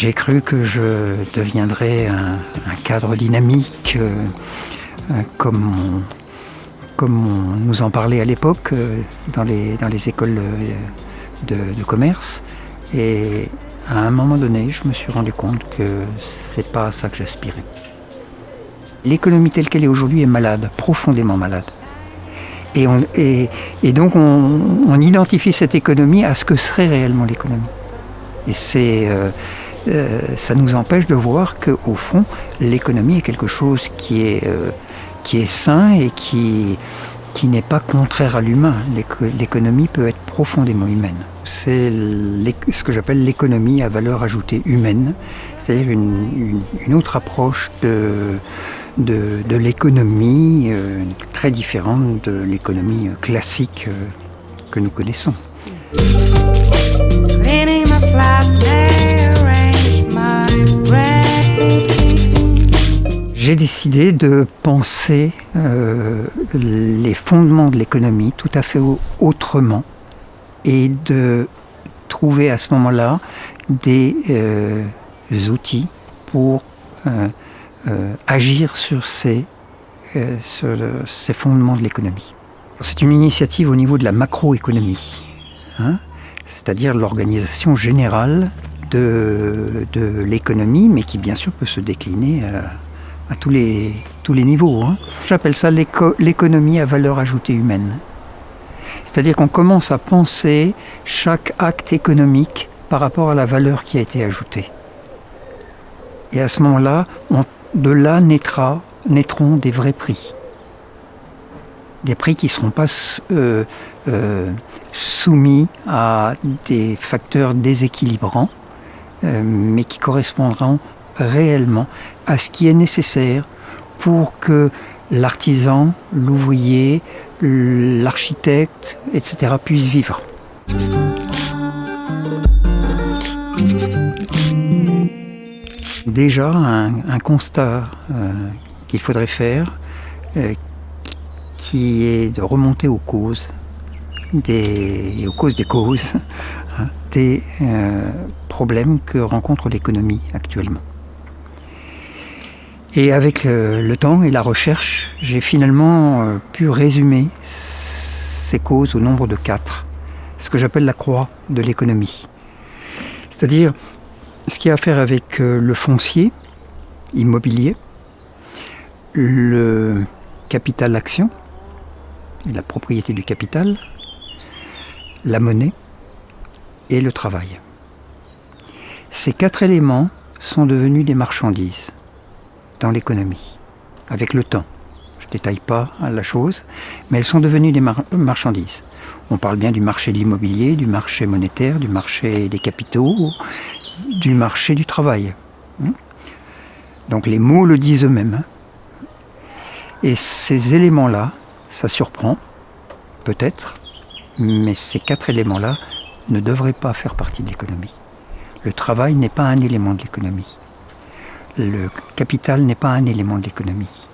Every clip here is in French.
J'ai cru que je deviendrais un, cadre dynamique, euh, comme, comme on nous en parlait à l'époque euh, dans, les, dans les écoles de, de, commerce. Et à un moment donné, je me suis rendu compte que c'est pas à ça que j'aspirais. L'économie telle qu'elle est aujourd'hui est malade, profondément malade. Et, on, et, et donc on, identifie cette économie à ce que serait réellement l'économie. Et c'est euh, ça nous empêche de voir qu'au fond, l'économie est quelque chose qui est, euh, qui est sain et qui, qui n'est pas contraire à l'humain. L'économie peut être profondément humaine. C'est ce que j'appelle l'économie à valeur ajoutée humaine, c'est-à-dire une, une, autre approche de, de, de l'économie euh, très différente de l'économie classique que nous connaissons. j'ai décidé de penser euh, les fondements de l'économie tout à fait autrement et de trouver à ce moment-là des euh, outils pour euh, agir sur ces, sur ces fondements de l'économie. C'est une initiative au niveau de la macroéconomie, hein, c'est-à-dire l'organisation générale de, l'économie, mais qui bien sûr peut se décliner à à tous les, tous les niveaux. Hein. J'appelle ça l'économie à valeur ajoutée humaine. C'est-à-dire qu'on commence à penser chaque acte économique par rapport à la valeur qui a été ajoutée. Et à ce moment-là, de là naîtront des vrais prix. Des prix qui ne seront pas euh, euh, soumis à des facteurs déséquilibrants, euh, mais qui correspondront réellement à ce qui est nécessaire pour que l'artisan, l'ouvrier, l'architecte, etc. puissent vivre. Déjà, un, constat euh, qu'il faudrait faire, euh, qui est de remonter aux causes, des, aux causes des causes, hein, des euh, problèmes que rencontre l'économie actuellement. Et avec le, temps et la recherche, j'ai finalement pu résumer ces causes au nombre de quatre, ce que j'appelle la croix de l'économie. C'est-à-dire ce qui a à faire avec euh, le foncier immobilier, le capital action, la propriété du capital, la monnaie et le travail. Ces quatre éléments sont devenus des marchandises dans l'économie, avec le temps. Je ne détaille pas la chose, mais elles sont devenues des marchandises. On parle bien du marché de l'immobilier, du marché monétaire, du marché des capitaux, du marché du travail. Hein. Donc les mots le disent eux-mêmes. Hein. Et ces éléments-là, ça surprend, peut-être, mais ces quatre éléments-là ne devraient pas faire partie de l'économie. Le travail n'est pas un élément de l'économie le capital n'est pas un élément de l'économie.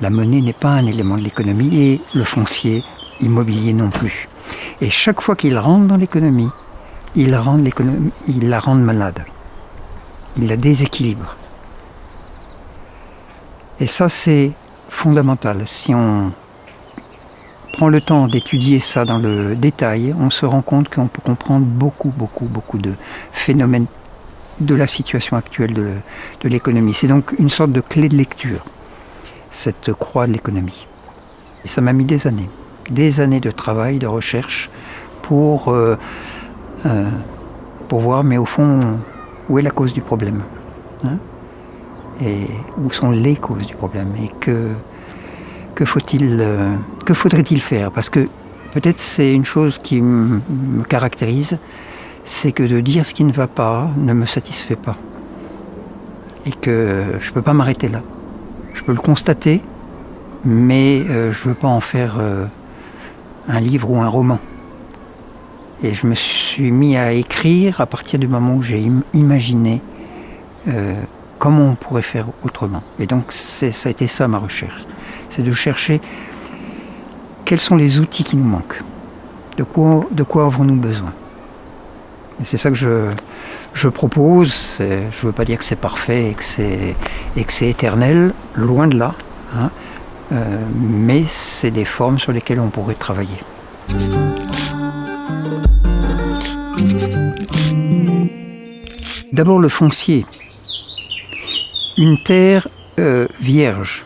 La monnaie n'est pas un élément de l'économie et le foncier immobilier non plus. Et chaque fois qu'il rentre dans l'économie, il, il la rend malade. Il la déséquilibre. Et ça, c'est fondamental. Si on prend le temps d'étudier ça dans le détail, on se rend compte qu'on peut comprendre beaucoup, beaucoup, beaucoup de phénomènes de la situation actuelle de, l'économie. C'est donc une sorte de clé de lecture, cette croix de l'économie. Et ça m'a mis des années, des années de travail, de recherche pour, euh, euh, pour voir, mais au fond, où est la cause du problème hein? Et où sont les causes du problème? Et que, faut-il, euh, faudrait-il faire? Parce que peut-être c'est une chose qui me caractérise, c'est que de dire ce qui ne va pas ne me satisfait pas. Et que je ne peux pas m'arrêter là. Je peux le constater, mais euh, je ne veux pas en faire un livre ou un roman. Et je me suis mis à écrire à partir du moment où j'ai imaginé euh, comment on pourrait faire autrement. Et donc ça a été ça ma recherche. C'est de chercher quels sont les outils qui nous manquent De quoi, de quoi avons-nous besoin Et c'est ça que je, je propose. Je ne veux pas dire que c'est parfait et que c'est, éternel, loin de là. hein. Euh, mais c'est des formes sur lesquelles on pourrait travailler. D'abord le foncier. Une terre euh, vierge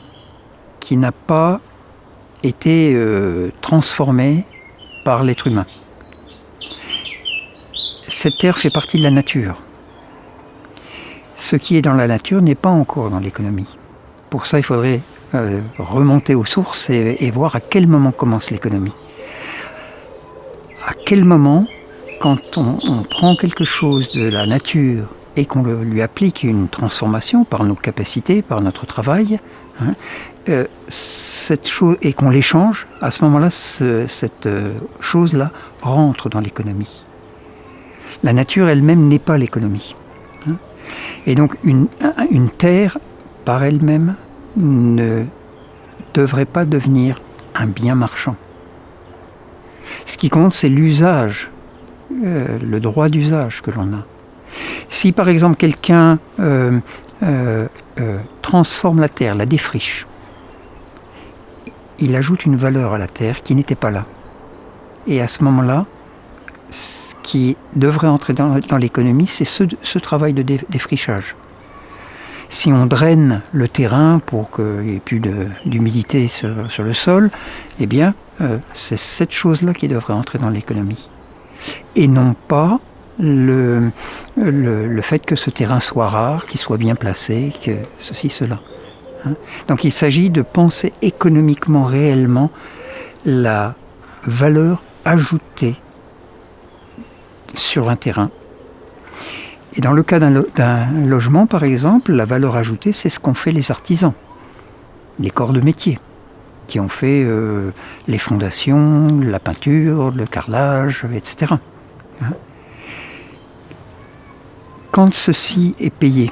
qui n'a pas été euh, transformée par l'être humain. Cette terre fait partie de la nature. Ce qui est dans la nature n'est pas encore dans l'économie. Pour ça, il faudrait euh, remonter aux sources et, et voir à quel moment commence l'économie. À quel moment, quand on, prend quelque chose de la nature et qu'on lui applique une transformation par nos capacités, par notre travail, hein, euh, cette chose et qu'on l'échange, à ce moment-là, ce- cette euh, chose-là rentre dans l'économie. La nature elle-même n'est pas l'économie. hein. Et donc une, un- une terre, par elle-même, ne devrait pas devenir un bien marchand. Ce qui compte, c'est l'usage, le droit d'usage que l'on a. Si par exemple quelqu'un euh, euh, euh, transforme la terre, la défriche, il ajoute une valeur à la terre qui n'était pas là. Et à ce moment-là, ce qui devrait entrer dans, l'économie, c'est ce, travail de dé- défrichage. Si on draine le terrain pour qu'il n'y ait plus d'humidité sur, sur le sol, eh bien, c'est cette chose-là qui devrait entrer dans l'économie. Et non pas le, fait que ce terrain soit rare, qu'il soit bien placé, que ceci, cela. hein. Donc il s'agit de penser économiquement réellement la valeur ajoutée sur un terrain. Et dans le cas d'un logement, par exemple, la valeur ajoutée, c'est ce qu'ont fait les artisans, les corps de métier, qui ont fait euh, les fondations, la peinture, le carrelage, etc. Hein. Quand ceci est payé,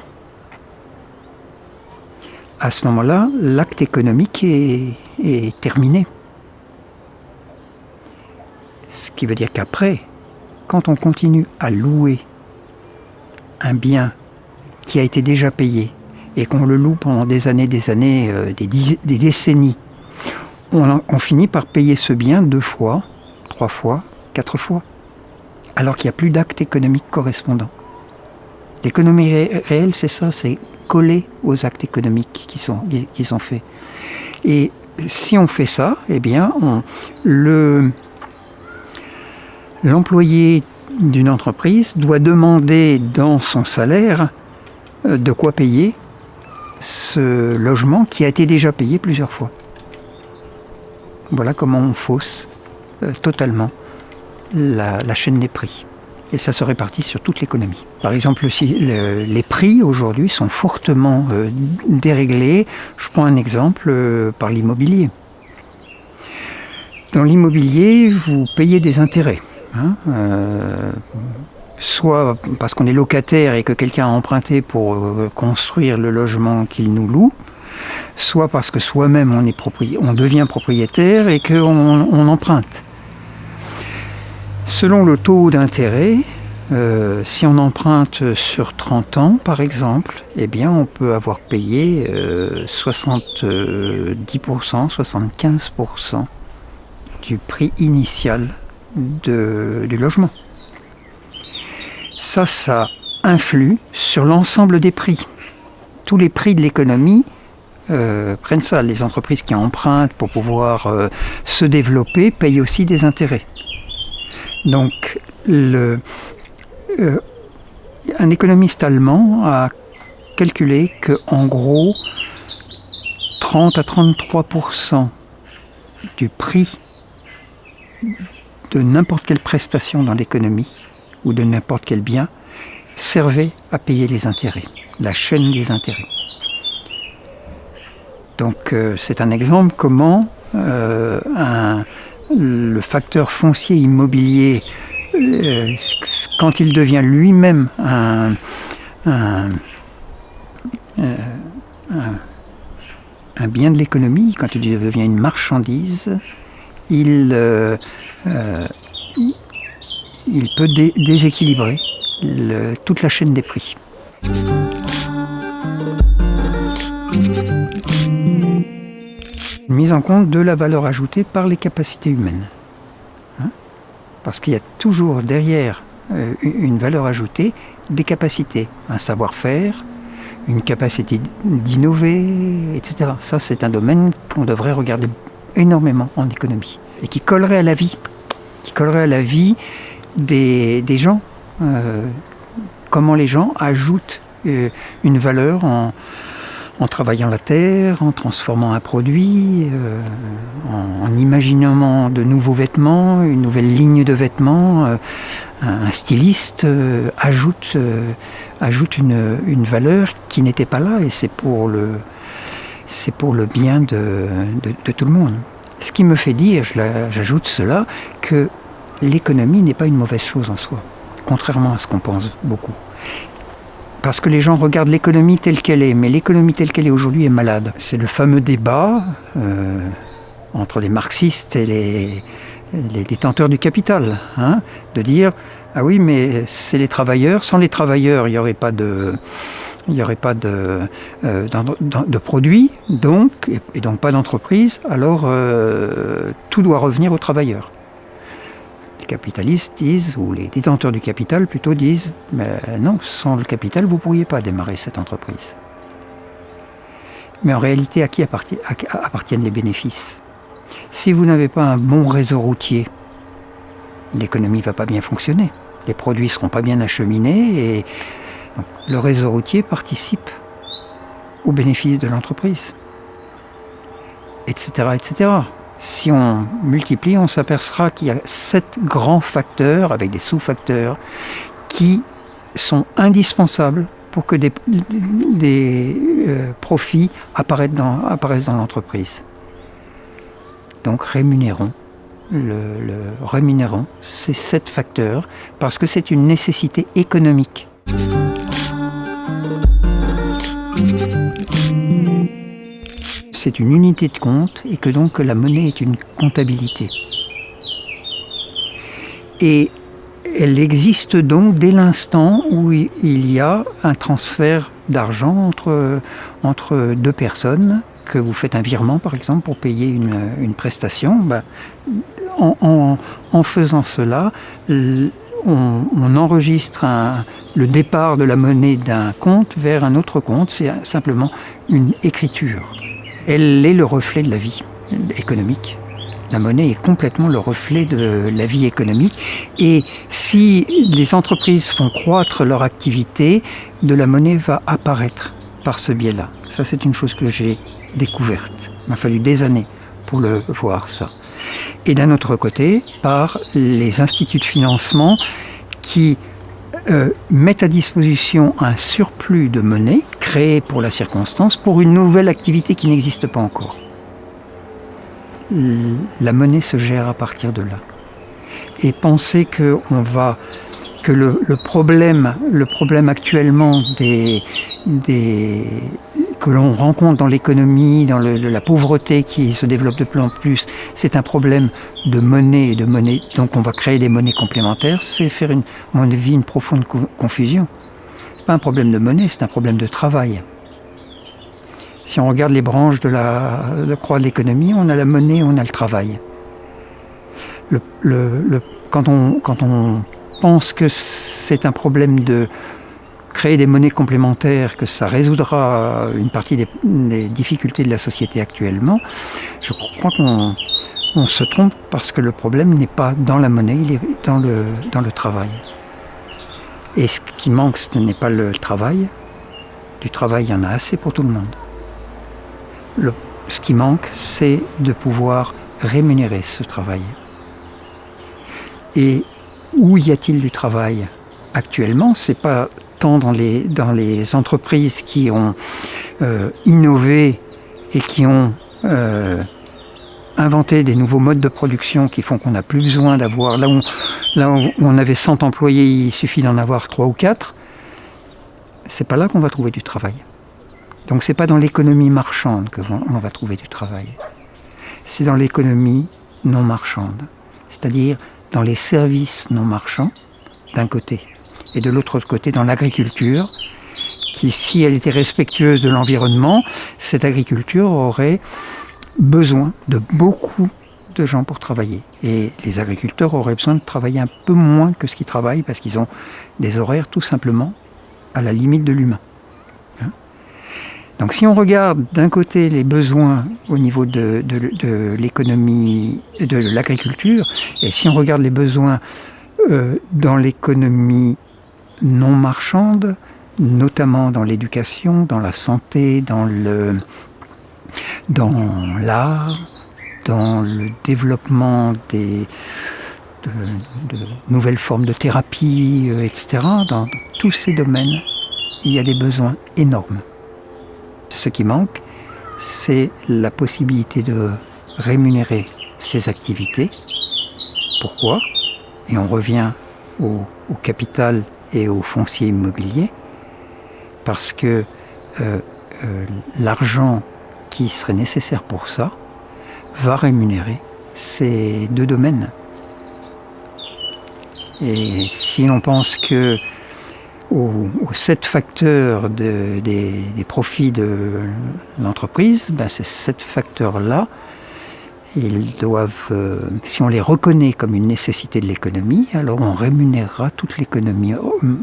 à ce moment-là, l'acte économique est, terminé. Ce qui veut dire qu'après, quand on continue à louer un bien qui a été déjà payé et qu'on le loue pendant des années, des années, euh, des décennies, on, finit par payer ce bien deux fois, trois fois, quatre fois, alors qu'il n'y a plus d'acte économique correspondant. L'économie ré- réelle, c'est ça, c'est coller aux actes économiques qui sont, qui faits. Et si on fait ça, eh bien, le, l'employé d'une entreprise doit demander dans son salaire euh, de quoi payer ce logement qui a été déjà payé plusieurs fois. Voilà comment on fausse euh, totalement la, chaîne des prix. Et ça se répartit sur toute l'économie. Par exemple, si le- les prix aujourd'hui sont fortement euh, déréglés, je prends un exemple euh, par l'immobilier. Dans l'immobilier, vous payez des intérêts. hein, soit parce qu'on est locataire et que quelqu'un a emprunté pour construire le logement qu'il nous loue, soit parce que soi-même on, on devient propriétaire et qu'on on emprunte. Selon le taux d'intérêt, euh, si on emprunte sur 30 ans, par exemple, eh on peut avoir payé euh, 70%, 75% du prix initial du logement. Ça, ça influe sur l'ensemble des prix. Tous les prix de l'économie euh, prennent ça. Les entreprises qui empruntent pour pouvoir euh, se développer payent aussi des intérêts. Donc, euh, un économiste allemand a calculé que, en gros, 30 à 33% du prix de n'importe quelle prestation dans l'économie ou de n'importe quel bien servait à payer les intérêts, la chaîne des intérêts. Donc euh, c'est un exemple comment euh, le facteur foncier immobilier, euh, quand il devient lui-même un, bien de l'économie, quand il devient une marchandise, il peut déséquilibrer toute la chaîne des prix. Mise en compte de la valeur ajoutée par les capacités humaines. Hein? Parce qu'il y a toujours derrière euh, une valeur ajoutée des capacités, un savoir-faire, une capacité d'innover, etc. Ça, c'est un domaine qu'on devrait regarder énormément en économie et qui collerait à la vie, qui collerait à la vie des, gens. Euh, comment les gens ajoutent euh, une valeur en, en travaillant la terre, en transformant un produit, euh, en, imaginant de nouveaux vêtements, une nouvelle ligne de vêtements. Euh, un styliste euh, ajoute, ajoute une, valeur qui n'était pas là et c'est pour le, c'est pour le bien de, de, tout le monde. Ce qui me fait dire, j'ajoute cela, que l'économie n'est pas une mauvaise chose en soi, contrairement à ce qu'on pense beaucoup parce que les gens regardent l'économie telle qu'elle est, mais l'économie telle qu'elle est aujourd'hui est malade. C'est le fameux débat euh, entre les marxistes et les, détenteurs du capital, hein, de dire ah oui, mais c'est les travailleurs. Sans les travailleurs, il n'y aurait pas de il euh, produits, et, donc pas d'entreprise, alors euh, tout doit revenir aux travailleurs les capitalistes disent, ou les détenteurs du capital plutôt disent, mais non, sans le capital, vous ne pourriez pas démarrer cette entreprise. Mais en réalité, à qui appartiennent les bénéfices? Si vous n'avez pas un bon réseau routier, l'économie ne va pas bien fonctionner. Les produits ne seront pas bien acheminés et le réseau routier participe aux bénéfices de l'entreprise, etc., etc si on multiplie, on s'apercevra qu'il y a sept grands facteurs, avec des sous-facteurs, qui sont indispensables pour que des, euh, profits apparaissent dans, l'entreprise. Donc rémunérons, le, rémunérons ces sept facteurs parce que c'est une nécessité économique c'est une unité de compte et que donc la monnaie est une comptabilité. Et elle existe donc dès l'instant où il y a un transfert d'argent entre, deux personnes, que vous faites un virement par exemple pour payer une, prestation. Ben, en, faisant cela, on, enregistre le départ de la monnaie d'un compte vers un autre compte, c'est simplement une écriture elle est le reflet de la vie économique. La monnaie est complètement le reflet de la vie économique. Et si les entreprises font croître leur activité, de la monnaie va apparaître par ce biais-là. Ça, c'est une chose que j'ai découverte. Il m'a fallu des années pour le voir, ça. Et d'un autre côté, par les instituts de financement qui euh, mettent à disposition un surplus de monnaie créé pour la circonstance pour une nouvelle activité qui n'existe pas encore. La monnaie se gère à partir de là. Et penser que on va que le, problème, le problème actuellement des, des, que l'on rencontre dans l'économie, dans la pauvreté qui se développe de plus en plus, c'est un problème de monnaie et de monnaie. Donc on va créer des monnaies complémentaires, c'est faire, une, à mon avis, une profonde confusion. Ce pas un problème de monnaie, c'est un problème de travail. Si on regarde les branches de la, croix de l'économie, on a la monnaie, on a le travail. quand, on, quand on pense que c'est un problème de créer des monnaies complémentaires, que ça résoudra une partie des, difficultés de la société actuellement, je crois qu'on on se trompe parce que le problème n'est pas dans la monnaie, il est dans le, dans le travail. Et ce qui manque, ce n'est pas le travail. Du travail, il y en a assez pour tout le monde. Ce qui manque, c'est de pouvoir rémunérer ce travail. Et où y a-t-il du travail actuellement? C'est pas dans les, dans les entreprises qui ont euh, innové et qui ont euh, inventé des nouveaux modes de production qui font qu'on n'a plus besoin d'avoir... Là, où, là où on avait 100 employés, il suffit d'en avoir 3 ou 4. C'est pas là qu'on va trouver du travail. Donc c'est pas dans l'économie marchande que on va trouver du travail. C'est dans l'économie non marchande. C'est-à-dire dans les services non marchands, d'un côté, et de l'autre côté dans l'agriculture, qui, si elle était respectueuse de l'environnement, cette agriculture aurait besoin de beaucoup de gens pour travailler. Et les agriculteurs auraient besoin de travailler un peu moins que ce qu'ils travaillent parce qu'ils ont des horaires tout simplement à la limite de l'humain. Hein Donc si on regarde d'un côté les besoins au niveau de, de, l'économie, de l'agriculture, et si on regarde les besoins euh, dans l'économie non marchande, notamment dans l'éducation, dans la santé, dans l'art, dans le développement de, nouvelles formes de thérapie, euh, etc. Dans tous ces domaines, il y a des besoins énormes. Ce qui manque, c'est la possibilité de rémunérer ces activités. Pourquoi? Et on revient au, capital et au foncier immobilier, parce que euh, euh, l'argent qui serait nécessaire pour ça va rémunérer ces deux domaines. Et si l'on pense que aux, sept facteurs des, profits de l'entreprise, ben ces sept facteurs-là, ils doivent, euh, si on les reconnaît comme une nécessité de l'économie, alors on rémunérera toute l'économie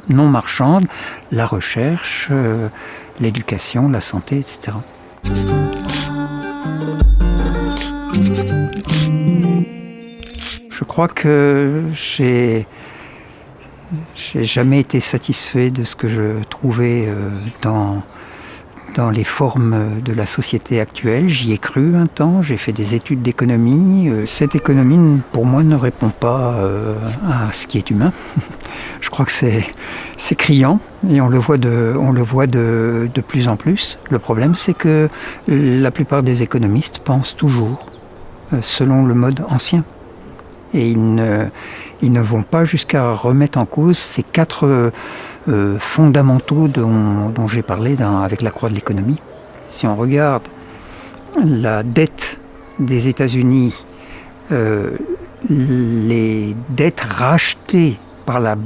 non marchande, la recherche, euh, l'éducation, la santé, etc. Je crois que j'ai j'ai jamais été satisfait de ce que je trouvais euh, dans, dans les formes de la société actuelle. J'y ai cru un temps, j'ai fait des études d'économie. Euh, cette économie, pour moi, ne répond pas euh, à ce qui est humain. je crois que c'est, criant et on le voit, de, plus en plus. Le problème, c'est que la plupart des économistes pensent toujours selon le mode ancien. Et ils ne vont pas jusqu'à remettre en cause ces quatre euh, fondamentaux dont, j'ai parlé avec la croix de l'économie. Si on regarde la dette des États-Unis, euh, les dettes rachetées par la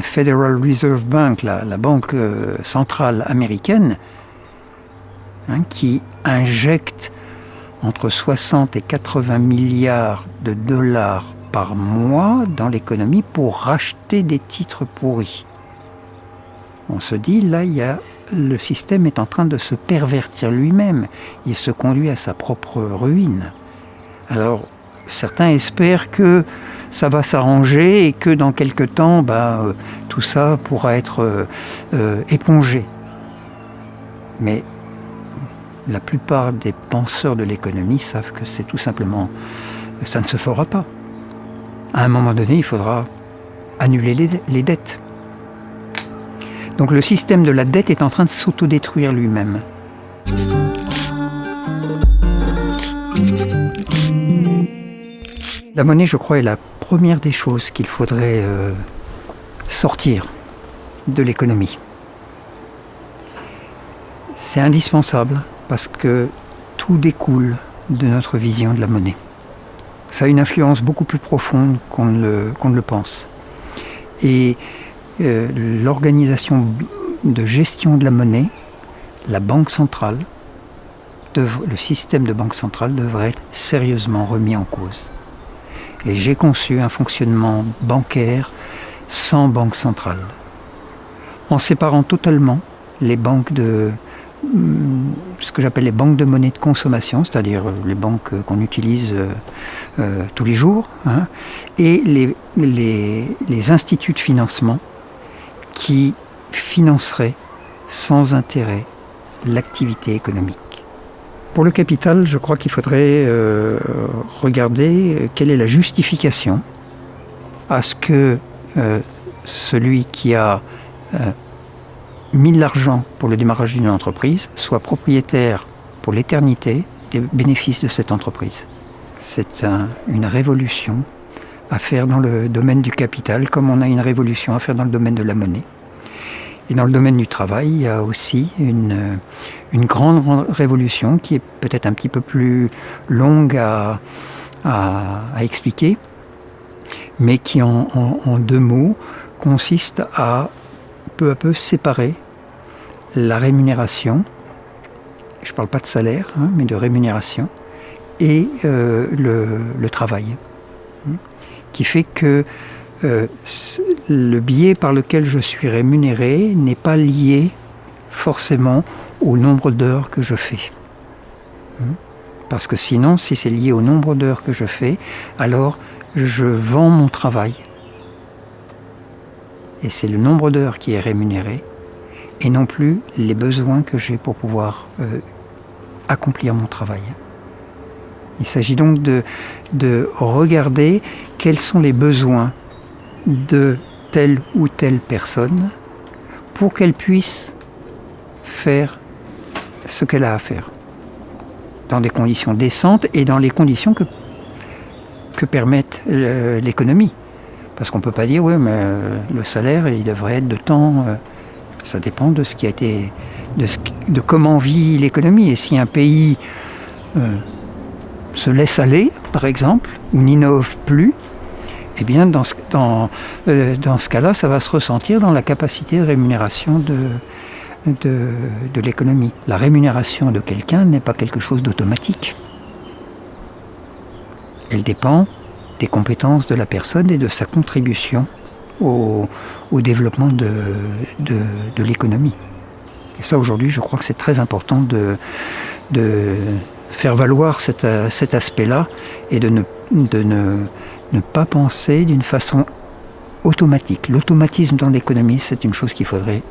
Federal Reserve Bank, la, banque euh, centrale américaine, hein, qui injecte entre 60 et 80 milliards de dollars par mois dans l'économie pour racheter des titres pourris. On se dit, là, il le système est en train de se pervertir lui-même. Il se conduit à sa propre ruine. Alors, certains espèrent que ça va s'arranger et que dans quelque temps, bah, euh, tout ça pourra être euh, euh, épongé. Mais la plupart des penseurs de l'économie savent que c'est tout simplement, ça ne se fera pas à un moment donné, il faudra annuler les, dettes. Donc le système de la dette est en train de s'autodétruire lui-même. La monnaie, je crois, est la première des choses qu'il faudrait euh, sortir de l'économie. C'est indispensable parce que tout découle de notre vision de la monnaie ça a une influence beaucoup plus profonde qu'on ne, le pense. Et euh, l'organisation de gestion de la monnaie, la banque centrale, le système de banque centrale devrait être sérieusement remis en cause. Et j'ai conçu un fonctionnement bancaire sans banque centrale, en séparant totalement les banques de, ce que j'appelle les banques de monnaie de consommation, c'est-à-dire euh, les banques qu'on utilise euh, euh, tous les jours, hein, et les, instituts de financement qui financeraient sans intérêt l'activité économique. Pour le capital, je crois qu'il faudrait regarder quelle est la justification à ce que celui qui a mis de l'argent pour le démarrage d'une entreprise soit propriétaire pour l'éternité des bénéfices de cette entreprise. C'est une révolution à faire dans le domaine du capital, comme on a une révolution à faire dans le domaine de la monnaie. Et dans le domaine du travail, il y a aussi une, une grande révolution qui est peut-être un petit peu plus longue à expliquer, mais qui en, deux mots consiste à peu à peu séparer la rémunération, je ne parle pas de salaire, hein, mais de rémunération, et euh, le, travail. Qui fait que euh, le biais par lequel je suis rémunéré n'est pas lié forcément au nombre d'heures que je fais. Hein, parce que sinon, si c'est lié au nombre d'heures que je fais, alors je vends mon travail. Et c'est le nombre d'heures qui est rémunéré, et non plus les besoins que j'ai pour pouvoir euh, accomplir mon travail. Il s'agit donc de, de regarder quels sont les besoins de telle ou telle personne pour qu'elle puisse faire ce qu'elle a à faire dans des conditions décentes et dans les conditions que, que permettent euh, l'économie. Parce qu'on ne peut pas dire, oui, mais euh, le salaire, il devrait être de temps. Euh, ça dépend de ce qui a été. de comment vit l'économie. Et si un pays se laisse aller, par exemple, ou n'innove plus, eh bien, dans ce, ce cas-là, ça va se ressentir dans la capacité de rémunération de, l'économie. La rémunération de quelqu'un n'est pas quelque chose d'automatique. Elle dépend des compétences de la personne et de sa contribution au, développement de, l'économie. Et ça, aujourd'hui, je crois que c'est très important de faire valoir cet, cet aspect-là et de ne pas penser d'une façon automatique. L'automatisme dans l'économie, c'est une chose qu'il faudrait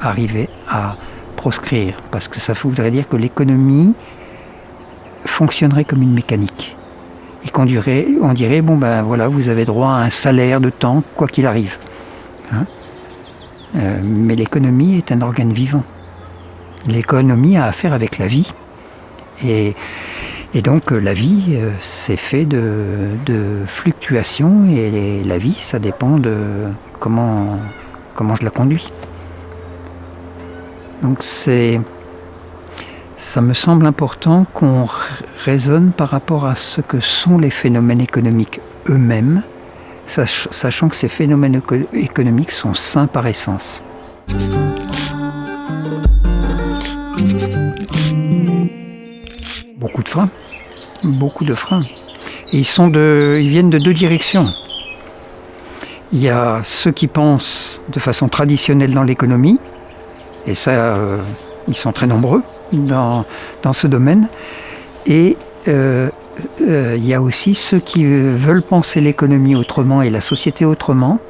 arriver à proscrire, parce que ça voudrait dire que l'économie fonctionnerait comme une mécanique. Et qu'on dirait, on dirait, bon ben voilà, vous avez droit à un salaire de temps, quoi qu'il arrive. Hein. Euh, mais l'économie est un organe vivant. L'économie a affaire avec la vie. Et, donc la vie, euh, c'est fait de, de fluctuations, et la vie, ça dépend de comment, comment je la conduis. Donc c'est, ça me semble important qu'on raisonne par rapport à ce que sont les phénomènes économiques eux-mêmes, sachant que ces phénomènes économiques sont sains par essence. Beaucoup de freins, beaucoup de freins. Et ils, sont de, ils viennent de deux directions. Il y a ceux qui pensent de façon traditionnelle dans l'économie, et ça, euh, ils sont très nombreux dans, dans ce domaine. Et euh, euh, il y a aussi ceux qui veulent penser l'économie autrement et la société autrement,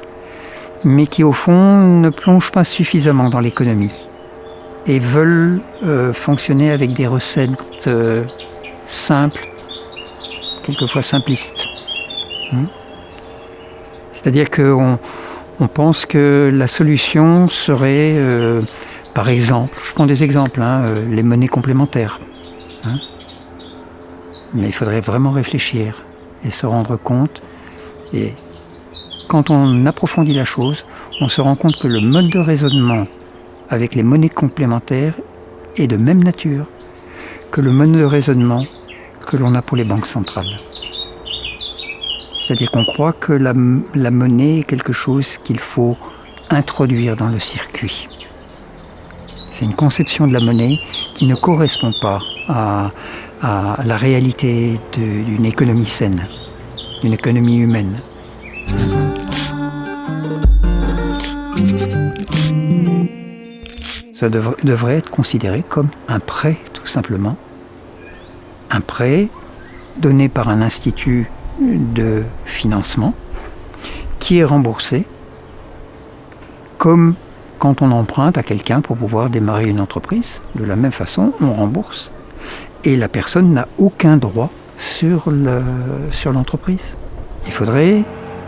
mais qui au fond ne plongent pas suffisamment dans l'économie et veulent fonctionner avec des recettes simples, quelquefois simplistes. Hmm. C'est-à-dire qu'on on pense que la solution serait par exemple, je prends des exemples, hein, euh, les monnaies complémentaires. Hein. Mais il faudrait vraiment réfléchir et se rendre compte. Et quand on approfondit la chose, on se rend compte que le mode de raisonnement avec les monnaies complémentaires est de même nature que le mode de raisonnement que l'on a pour les banques centrales. C'est-à-dire qu'on croit que la monnaie est quelque chose qu'il faut introduire dans le circuit. C'est une conception de la monnaie qui ne correspond pas à, la réalité d'une économie saine, d'une économie humaine. Ça devrait être considéré comme un prêt, tout simplement. Un prêt donné par un institut de financement qui est remboursé comme quand on emprunte à quelqu'un pour pouvoir démarrer une entreprise, de la même façon, on rembourse. Et la personne n'a aucun droit sur l'entreprise. Il faudrait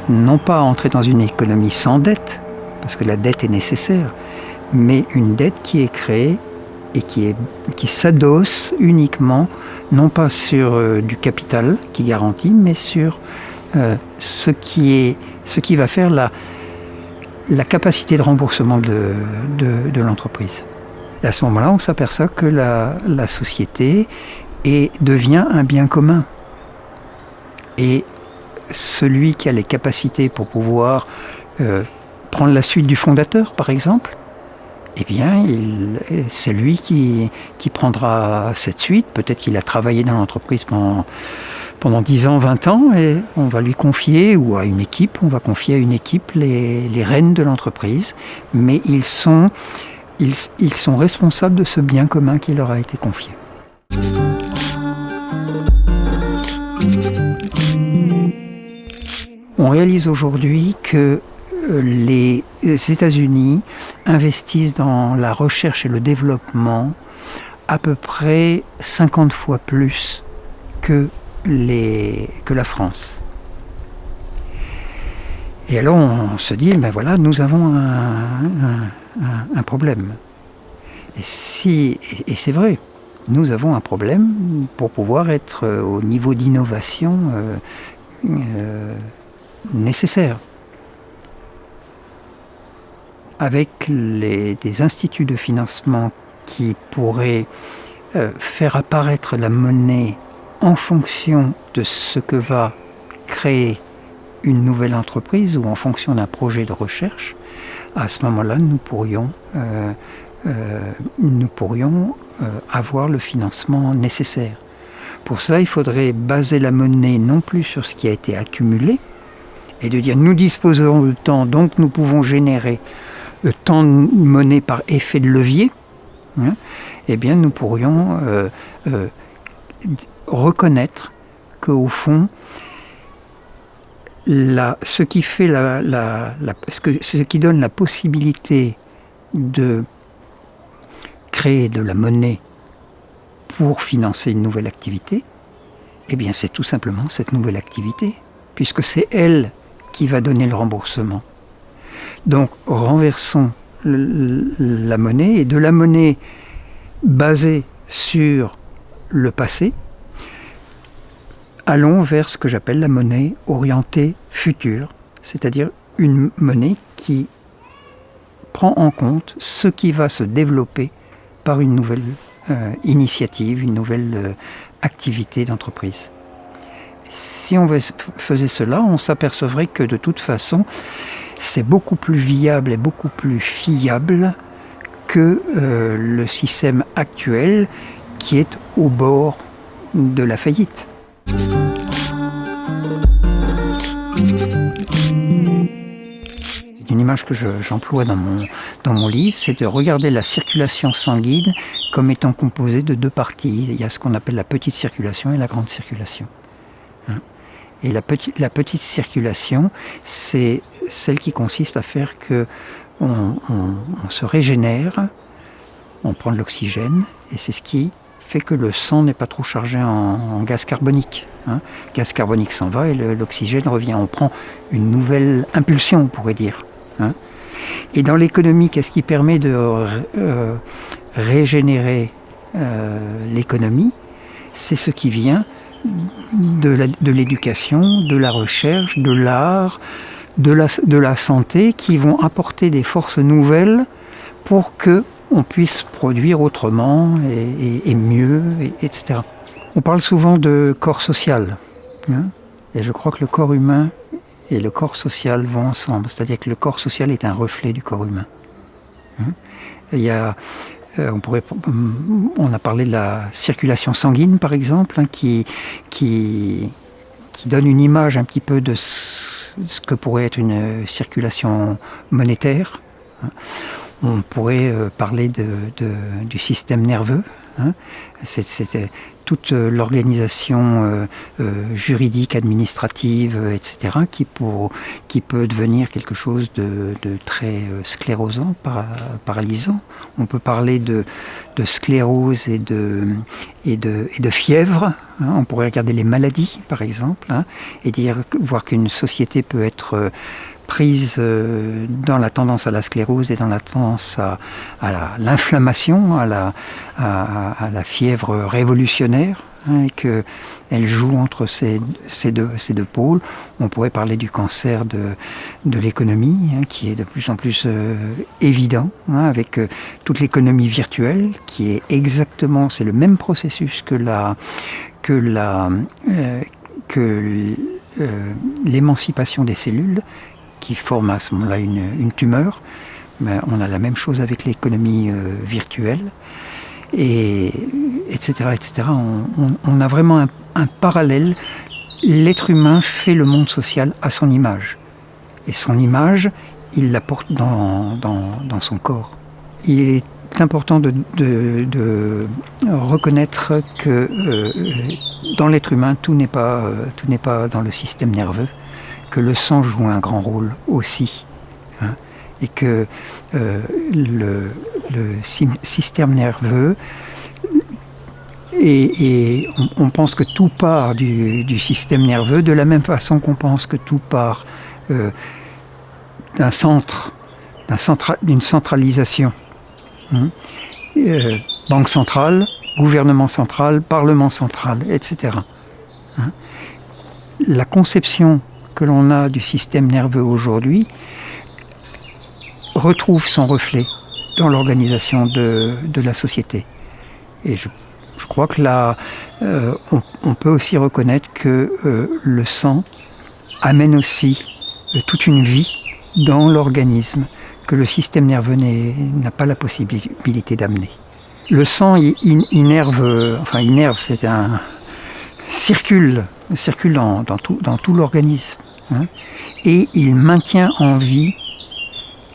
non pas entrer dans une économie sans dette, parce que la dette est nécessaire, mais une dette qui est créée et qui, est, qui s'adosse uniquement, non pas sur euh, du capital qui garantit, mais sur euh, ce, qui est, ce qui va faire la, la capacité de remboursement de, de, l'entreprise. à ce moment-là, on s'aperçoit que la, la société devient un bien commun. Et celui qui a les capacités pour pouvoir euh, prendre la suite du fondateur, par exemple, eh bien, c'est lui qui, qui, prendra cette suite. Peut-être qu'il a travaillé dans l'entreprise pendant, pendant 10 ans, 20 ans, et on va lui confier, ou à une équipe, on va confier à une équipe les, les rênes de l'entreprise, mais ils sont, ils, ils sont responsables de ce bien commun qui leur a été confié. On réalise aujourd'hui que les États-Unis investissent dans la recherche et le développement à peu près 50 fois plus que, les, que la France. Et alors on se dit, ben voilà, nous avons un, problème. Et, si, et c'est vrai, nous avons un problème pour pouvoir être au niveau d'innovation euh, euh, nécessaire avec des instituts de financement qui pourraient euh, faire apparaître la monnaie en fonction de ce que va créer une nouvelle entreprise ou en fonction d'un projet de recherche, à ce moment-là, nous pourrions, euh, euh, nous pourrions avoir le financement nécessaire. Pour ça, il faudrait baser la monnaie non plus sur ce qui a été accumulé, et de dire nous disposons de temps, donc nous pouvons générer tant monnaie par effet de levier, hein, eh bien nous pourrions euh, euh, reconnaître qu'au fond, ce qui ce qui donne la possibilité de créer de la monnaie pour financer une nouvelle activité, eh bien c'est tout simplement cette nouvelle activité, puisque c'est elle qui va donner le remboursement. Donc renversons la monnaie et de la monnaie basée sur le passé, allons vers ce que j'appelle la monnaie orientée future, c'est-à-dire une monnaie qui prend en compte ce qui va se développer par une nouvelle euh, initiative, une nouvelle euh, activité d'entreprise. Si on faisait cela, on s'apercevrait que de toute façon, c'est beaucoup plus viable et beaucoup plus fiable que euh, le système actuel qui est au bord de la faillite. Une image que j'emploie dans, mon, dans mon livre, c'est de regarder la circulation sanguine comme étant composée de deux parties. Il y a ce qu'on appelle la petite circulation et la grande circulation. Hein. Et la petite, la petite circulation, c'est celle qui consiste à faire que on, se régénère, on prend de l'oxygène, et c'est ce qui fait que le sang n'est pas trop chargé en, gaz carbonique. Hein. Le gaz carbonique s'en va et l'oxygène revient. On prend une nouvelle impulsion, on pourrait dire. Hein. Et dans l'économie, qu'est-ce qui permet de euh, régénérer euh, l'économie? C'est ce qui vient de l'éducation, de, la recherche, de l'art, de la, de la santé, qui vont apporter des forces nouvelles pour que on puisse produire autrement et, mieux, etc. On parle souvent de corps social, hein, et je crois que le corps humain et le corps social vont ensemble, c'est-à-dire que le corps social est un reflet du corps humain. Hein. Il y a euh, on, pourrait, on a parlé de la circulation sanguine, par exemple, hein, qui, qui, qui, donne une image un petit peu de ce que pourrait être une circulation monétaire. On pourrait euh, parler de, du système nerveux. Hein. Toute euh, l'organisation euh, euh, juridique, administrative, etc., qui, peut devenir quelque chose de, très sclérosant, paralysant. On peut parler de, sclérose et de fièvre. Hein. On pourrait regarder les maladies, par exemple, hein, et dire, voir qu'une société peut être prise euh, dans la tendance à la sclérose et dans la tendance à, l'inflammation, à la, fièvre révolutionnaire, hein, et qu'elle joue entre ces, deux, pôles. On pourrait parler du cancer de, l'économie, hein, qui est de plus en plus euh, évident, hein, avec euh, toute l'économie virtuelle, qui est exactement, c'est le même processus que l'émancipation des cellules qui forment à ce moment-là une, tumeur. On a la même chose avec l'économie virtuelle, et etc. etc. On, a vraiment un, parallèle. L'être humain fait le monde social à son image. Et son image, il la porte dans, dans son corps. Il est important de, reconnaître que euh, dans l'être humain, tout n'est pas, euh, tout n'est pas dans le système nerveux, que le sang joue un grand rôle aussi, hein, et que euh, le, système nerveux et, on, pense que tout part du, système nerveux de la même façon qu'on pense que tout part d'un centre, d'une centralisation. Hein. Euh, banque centrale, gouvernement central, parlement central, etc. Hein. La conception que l'on a du système nerveux aujourd'hui retrouve son reflet dans l'organisation de, la société. Et je, crois que là, euh, on, peut aussi reconnaître que euh, le sang amène aussi toute une vie dans l'organisme que le système nerveux n'a pas la possibilité d'amener. Le sang innerve, enfin innerve, c'est un circule, circule dans, tout, l'organisme, hein, et il maintient en vie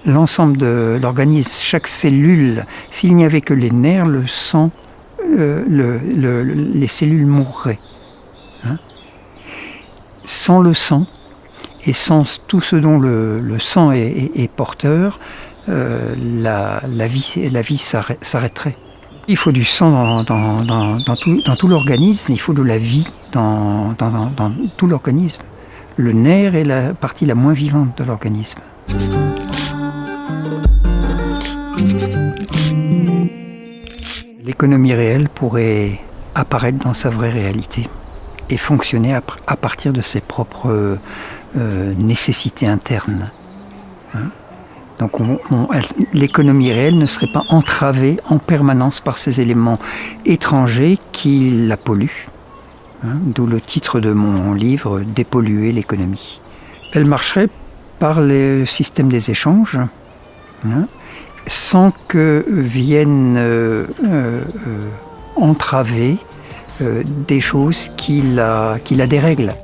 l'ensemble de l'organisme, chaque cellule. S'il n'y avait que les nerfs, le sang, euh, les cellules mourraient. Hein. Sans le sang, et sans tout ce dont le, sang est, porteur, euh, la vie s'arrêterait. Il faut du sang dans, tout, l'organisme, il faut de la vie dans, tout l'organisme. Le nerf est la partie la moins vivante de l'organisme. L'économie réelle pourrait apparaître dans sa vraie réalité et fonctionner à partir de ses propres euh, nécessité interne. Hein. Donc l'économie réelle ne serait pas entravée en permanence par ces éléments étrangers qui la polluent. Hein. D'où le titre de mon livre, Dépolluer l'économie. Elle marcherait par le système des échanges, hein, sans que viennent euh, euh, entraver des choses qui la, qui la dérèglent.